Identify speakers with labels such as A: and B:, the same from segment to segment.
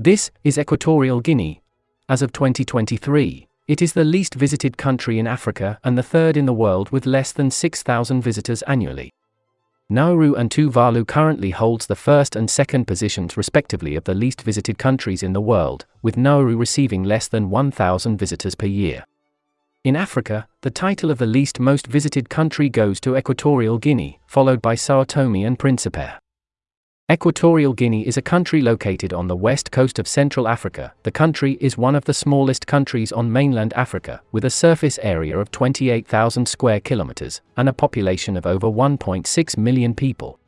A: This is Equatorial Guinea. As of 2023, it is the least visited country in Africa and the third in the world with less than 6,000 visitors annually. Nauru and Tuvalu currently holds the first and second positions respectively of the least visited countries in the world, with Nauru receiving less than 1,000 visitors per year. In Africa, the title of the least most visited country goes to Equatorial Guinea, followed by Sao Tome and Principe. Equatorial Guinea is a country located on the west coast of Central Africa. The country is one of the smallest countries on mainland Africa, with a surface area of 28,000 square kilometers and a population of over 1.6 million people.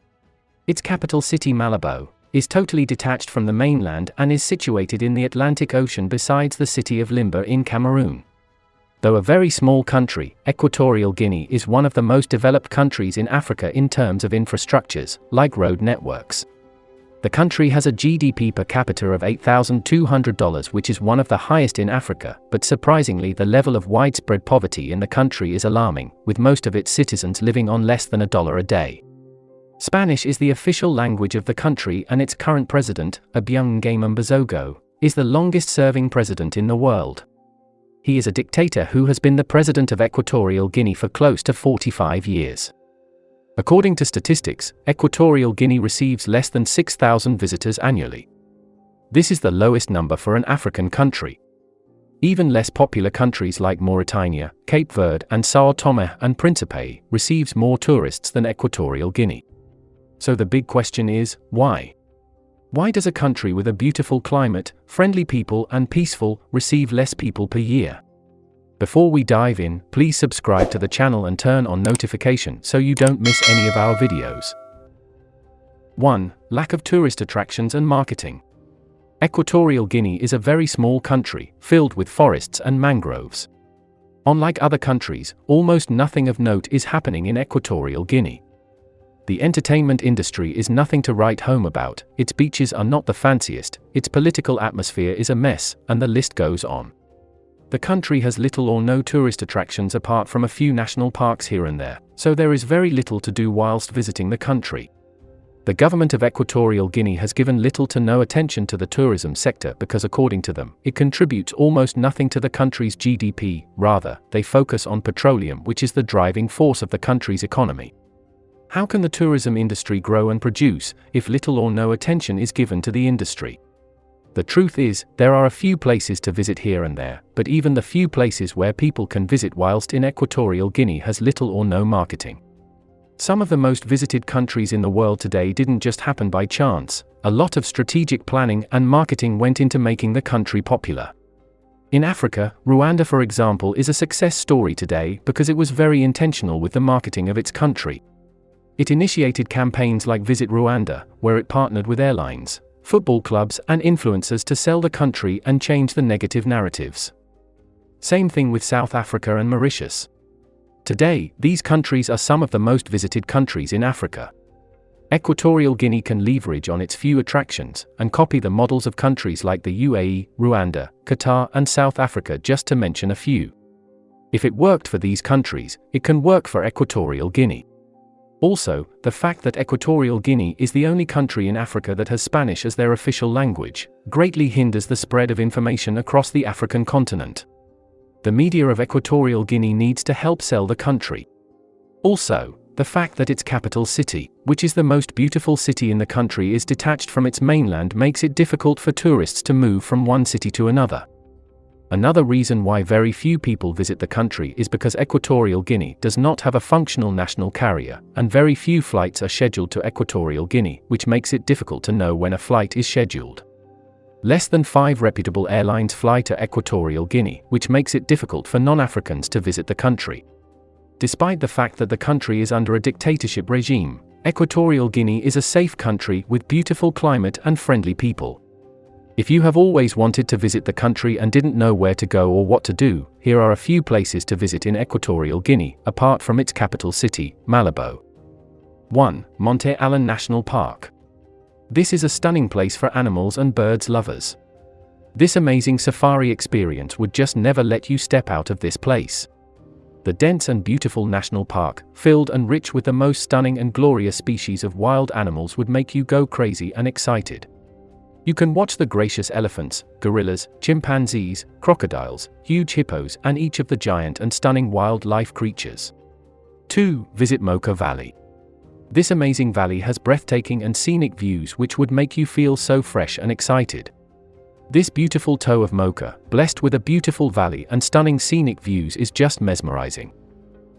A: Its capital city Malabo is totally detached from the mainland and is situated in the Atlantic Ocean besides the city of Limbe in Cameroon. Though a very small country, Equatorial Guinea is one of the most developed countries in Africa in terms of infrastructures, like road networks. The country has a GDP per capita of $8,200, which is one of the highest in Africa, but surprisingly, the level of widespread poverty in the country is alarming, with most of its citizens living on less than a dollar a day. Spanish is the official language of the country, and its current president, Obiang Mbasogo, is the longest serving president in the world. He is a dictator who has been the president of Equatorial Guinea for close to 45 years. According to statistics, Equatorial Guinea receives less than 6,000 visitors annually. This is the lowest number for an African country. Even less popular countries like Mauritania, Cape Verde, and Sao Tome and Principe receives more tourists than Equatorial Guinea. So the big question is, why? Why does a country with a beautiful climate, friendly people, and peaceful receive less people per year? Before we dive in, please subscribe to the channel and turn on notification so you don't miss any of our videos. 1. Lack of tourist attractions and marketing. Equatorial Guinea is a very small country, filled with forests and mangroves. Unlike other countries, almost nothing of note is happening in Equatorial Guinea. The entertainment industry is nothing to write home about, its beaches are not the fanciest, its political atmosphere is a mess, and the list goes on. The country has little or no tourist attractions apart from a few national parks here and there, so there is very little to do whilst visiting the country. The government of Equatorial Guinea has given little to no attention to the tourism sector because, according to them, it contributes almost nothing to the country's GDP, rather, they focus on petroleum, which is the driving force of the country's economy. How can the tourism industry grow and produce if little or no attention is given to the industry? The truth is, there are a few places to visit here and there, but even the few places where people can visit whilst in Equatorial Guinea has little or no marketing. Some of the most visited countries in the world today didn't just happen by chance, a lot of strategic planning and marketing went into making the country popular. In Africa, Rwanda, for example, is a success story today because it was very intentional with the marketing of its country. It initiated campaigns like Visit Rwanda, where it partnered with airlines, football clubs, and influencers to sell the country and change the negative narratives. Same thing with South Africa and Mauritius. Today, these countries are some of the most visited countries in Africa. Equatorial Guinea can leverage on its few attractions and copy the models of countries like the UAE, Rwanda, Qatar, and South Africa, just to mention a few. If it worked for these countries, it can work for Equatorial Guinea. Also, the fact that Equatorial Guinea is the only country in Africa that has Spanish as their official language, greatly hinders the spread of information across the African continent. The media of Equatorial Guinea needs to help sell the country. Also, the fact that its capital city, which is the most beautiful city in the country, is detached from its mainland makes it difficult for tourists to move from one city to another. Another reason why very few people visit the country is because Equatorial Guinea does not have a functional national carrier, and very few flights are scheduled to Equatorial Guinea, which makes it difficult to know when a flight is scheduled. Less than five reputable airlines fly to Equatorial Guinea, which makes it difficult for non Africans to visit the country. Despite the fact that the country is under a dictatorship regime, Equatorial Guinea is a safe country with beautiful climate and friendly people. If you have always wanted to visit the country and didn't know where to go or what to do, here are a few places to visit in Equatorial Guinea, apart from its capital city, Malabo. 1. Monte Alén National Park. This is a stunning place for animals and birds lovers. This amazing safari experience would just never let you step out of this place. The dense and beautiful national park, filled and rich with the most stunning and glorious species of wild animals, would make you go crazy and excited. You can watch the gracious elephants, gorillas, chimpanzees, crocodiles, huge hippos, and each of the giant and stunning wildlife creatures. 2. Visit Moca Valley. This amazing valley has breathtaking and scenic views which would make you feel so fresh and excited. This beautiful toe of Moca, blessed with a beautiful valley and stunning scenic views is just mesmerizing.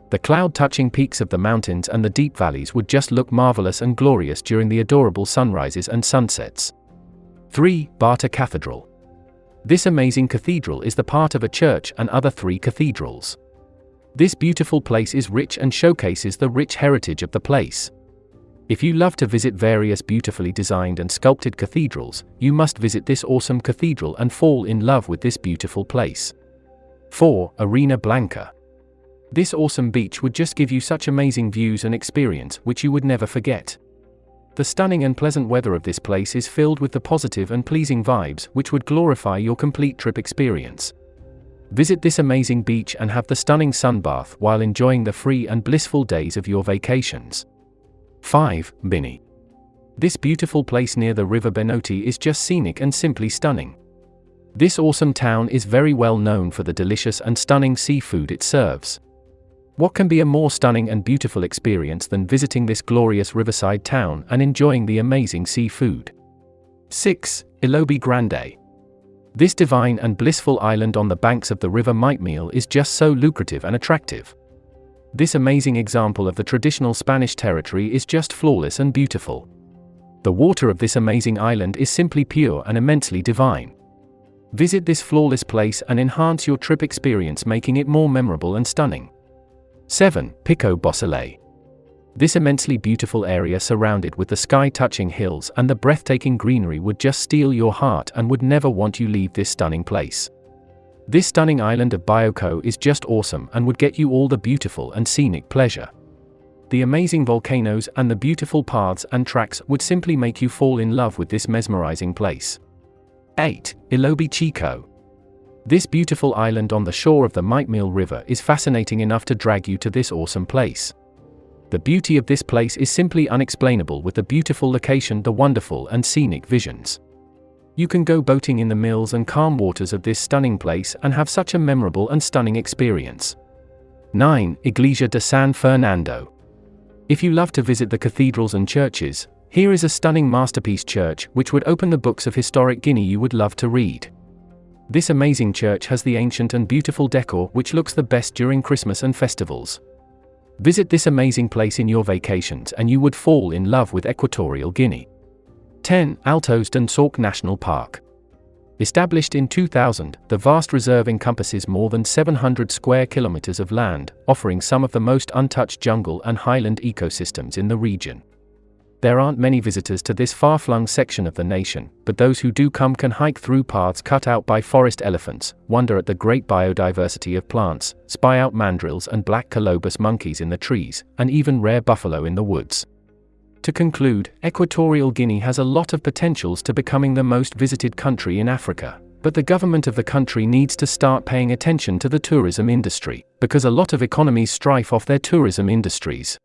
A: The cloud-touching peaks of the mountains and the deep valleys would just look marvelous and glorious during the adorable sunrises and sunsets. 3. Bata Cathedral. This amazing cathedral is the part of a church and other three cathedrals. This beautiful place is rich and showcases the rich heritage of the place. If you love to visit various beautifully designed and sculpted cathedrals, you must visit this awesome cathedral and fall in love with this beautiful place. 4. Arena Blanca. This awesome beach would just give you such amazing views and experience which you would never forget. The stunning and pleasant weather of this place is filled with the positive and pleasing vibes which would glorify your complete trip experience. Visit this amazing beach and have the stunning sun bath while enjoying the free and blissful days of your vacations. 5. Mbini. This beautiful place near the river Benito is just scenic and simply stunning. This awesome town is very well known for the delicious and stunning seafood it serves. What can be a more stunning and beautiful experience than visiting this glorious riverside town and enjoying the amazing seafood? 6. Elobey Grande. This divine and blissful island on the banks of the river Maipil is just so lucrative and attractive. This amazing example of the traditional Spanish territory is just flawless and beautiful. The water of this amazing island is simply pure and immensely divine. Visit this flawless place and enhance your trip experience making it more memorable and stunning. 7. Pico Basilé. This immensely beautiful area surrounded with the sky-touching hills and the breathtaking greenery would just steal your heart and would never want you leave this stunning place. This stunning island of Bioko is just awesome and would get you all the beautiful and scenic pleasure. The amazing volcanoes and the beautiful paths and tracks would simply make you fall in love with this mesmerizing place. 8. Elobey Chico. This beautiful island on the shore of the Maipil River is fascinating enough to drag you to this awesome place. The beauty of this place is simply unexplainable with the beautiful location, the wonderful and scenic visions. You can go boating in the mills and calm waters of this stunning place and have such a memorable and stunning experience. 9. Iglesia de San Fernando. If you love to visit the cathedrals and churches, here is a stunning masterpiece church which would open the books of historic Guinea you would love to read. This amazing church has the ancient and beautiful decor which looks the best during Christmas and festivals. Visit this amazing place in your vacations and you would fall in love with Equatorial Guinea. 10. Altos de Nsork National Park. Established in 2000, the vast reserve encompasses more than 700 square kilometers of land, offering some of the most untouched jungle and highland ecosystems in the region. There aren't many visitors to this far-flung section of the nation, but those who do come can hike through paths cut out by forest elephants, wonder at the great biodiversity of plants, spy out mandrills and black colobus monkeys in the trees, and even rare buffalo in the woods. To conclude, Equatorial Guinea has a lot of potentials to becoming the most visited country in Africa. But the government of the country needs to start paying attention to the tourism industry, because a lot of economies strive off their tourism industries.